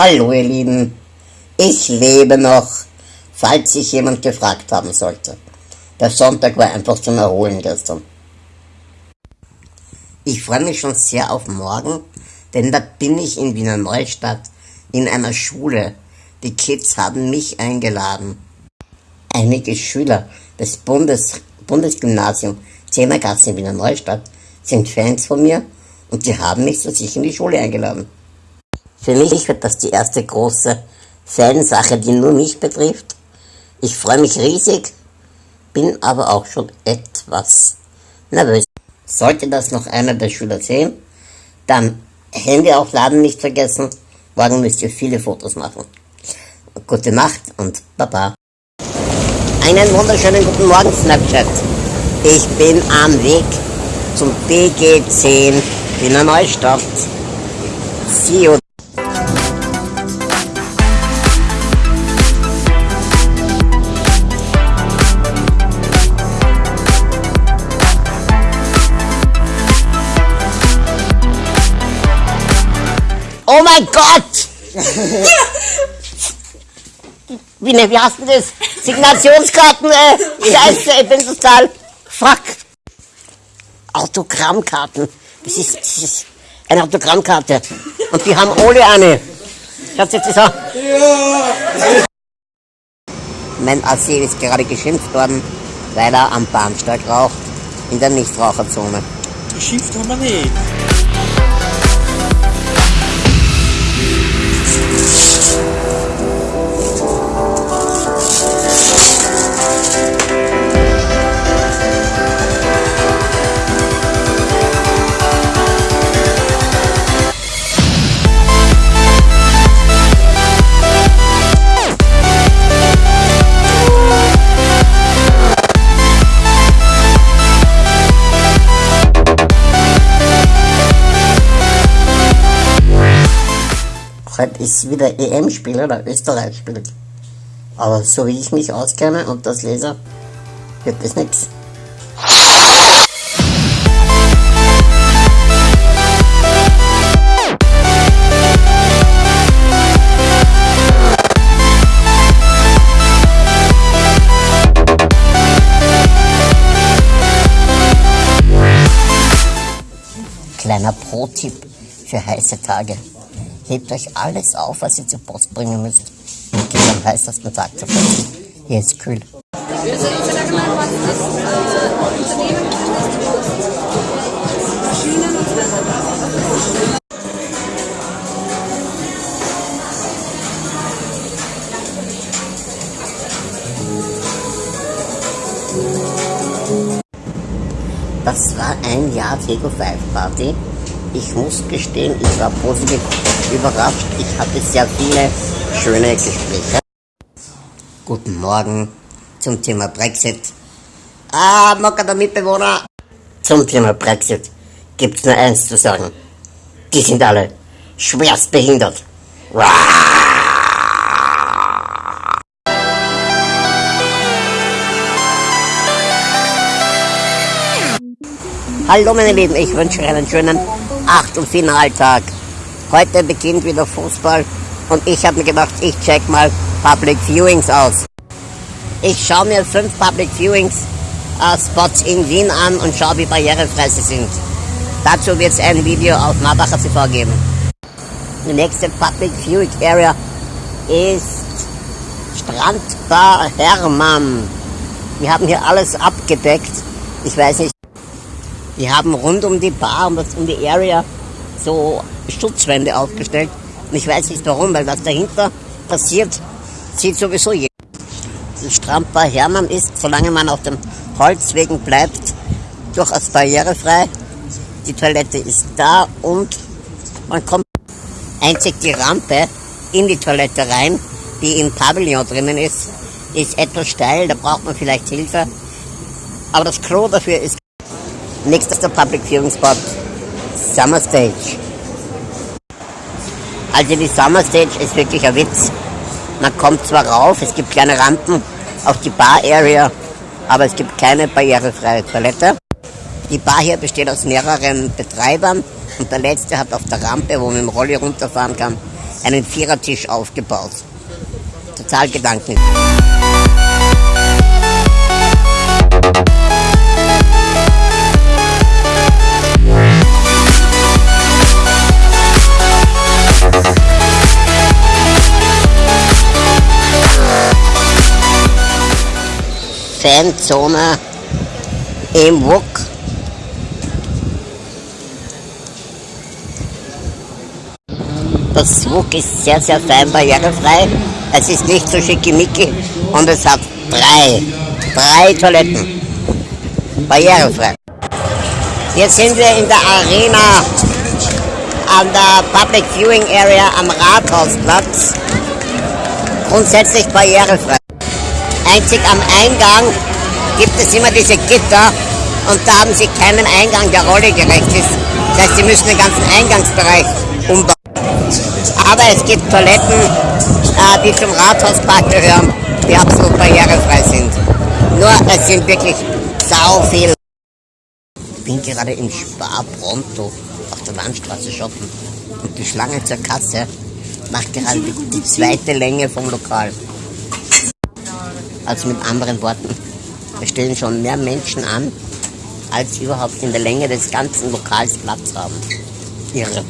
Hallo ihr Lieben, ich lebe noch, falls sich jemand gefragt haben sollte. Der Sonntag war einfach zum Erholen gestern. Ich freue mich schon sehr auf morgen, denn da bin ich in Wiener Neustadt in einer Schule. Die Kids haben mich eingeladen. Einige Schüler des Bundes, Bundesgymnasium Zehnergasse in Wiener Neustadt sind Fans von mir und die haben mich zu sich in die Schule eingeladen. Für mich wird das die erste große Fansache, die nur mich betrifft. Ich freue mich riesig, bin aber auch schon etwas nervös. Sollte das noch einer der Schüler sehen, dann Handy aufladen nicht vergessen. Morgen müsst ihr viele Fotos machen. Gute Nacht und Baba. Einen wunderschönen guten Morgen, Snapchat. Ich bin am Weg zum BG10 Wiener Neustadt. See you. Oh mein Gott! Wie, ne, wie hast du das? Signationskarten, äh, Scheiße, ich bin total. Fuck. Autogrammkarten. Das ist, das ist eine Autogrammkarte. Und die haben alle eine. Schaut jetzt das an. Mein Assi ist gerade geschimpft worden, weil er am Bahnsteig raucht, in der Nichtraucherzone. Geschimpft haben wir nicht. Cristo. Heute ist wieder EM-Spiel oder Österreich spielt. Aber so wie ich mich auskenne und das lese, wird das nichts. Kleiner Pro-Tipp für heiße Tage. Hebt euch alles auf, was ihr zur Post bringen müsst. Und geht am heißesten Tag zur Post. Hier ist kühl. Das war ein Jahr Tego 5 Party. Ich muss gestehen, ich war positiv überrascht. Ich hatte sehr viele schöne Gespräche. Guten Morgen zum Thema Brexit. Ah, Mocker der Mitbewohner. Zum Thema Brexit gibt's nur eins zu sagen. Die sind alle schwerst behindert. Hallo meine Lieben, ich wünsche euch einen schönen Achtelfinaltag. Heute beginnt wieder Fußball und ich habe mir gedacht, ich check mal Public Viewings aus. Ich schaue mir fünf Public Viewings äh, Spots in Wien an und schaue, wie barrierefrei sie sind. Dazu wird es ein Video auf Marbacher TV geben. Die nächste Public Viewing Area ist Strandbar Hermann. Wir haben hier alles abgedeckt. Ich weiß nicht. Wir haben rund um die Bar, das, um die Area, so Schutzwände aufgestellt. Und ich weiß nicht warum, weil was dahinter passiert, sieht sowieso jeder. Die Strandbar Hermann ist, solange man auf dem Holzwegen bleibt, durchaus barrierefrei. Die Toilette ist da und man kommt einzig die Rampe in die Toilette rein, die im Pavillon drinnen ist, ist etwas steil, da braucht man vielleicht Hilfe. Aber das Klo dafür ist nächster Public Viewing Spot Summer Stage. Also die Summer Stage ist wirklich ein Witz. Man kommt zwar rauf, es gibt kleine Rampen auf die Bar Area, aber es gibt keine barrierefreie Toilette. Die Bar hier besteht aus mehreren Betreibern und der letzte hat auf der Rampe, wo man dem Rolli runterfahren kann, einen Vierertisch aufgebaut. Total Gedanken. Fanzone im WUK. Das WUK ist sehr, sehr fein barrierefrei. Es ist nicht so schickimicki und es hat drei, drei Toiletten. Barrierefrei. Jetzt sind wir in der Arena an der Public Viewing Area am Rathausplatz. Grundsätzlich barrierefrei. Einzig am Eingang gibt es immer diese Gitter und da haben sie keinen Eingang, der Rolle gerecht ist. Das heißt, sie müssen den ganzen Eingangsbereich umbauen. Aber es gibt Toiletten, äh, die zum Rathauspark gehören, die absolut barrierefrei sind. Nur es sind wirklich sau viel. Ich bin gerade im Spar Pronto auf der Landstraße shoppen und die Schlange zur Kasse macht gerade die, die zweite Länge vom Lokal. Also mit anderen Worten, es stehen schon mehr Menschen an, als überhaupt in der Länge des ganzen Lokals Platz haben. Irre.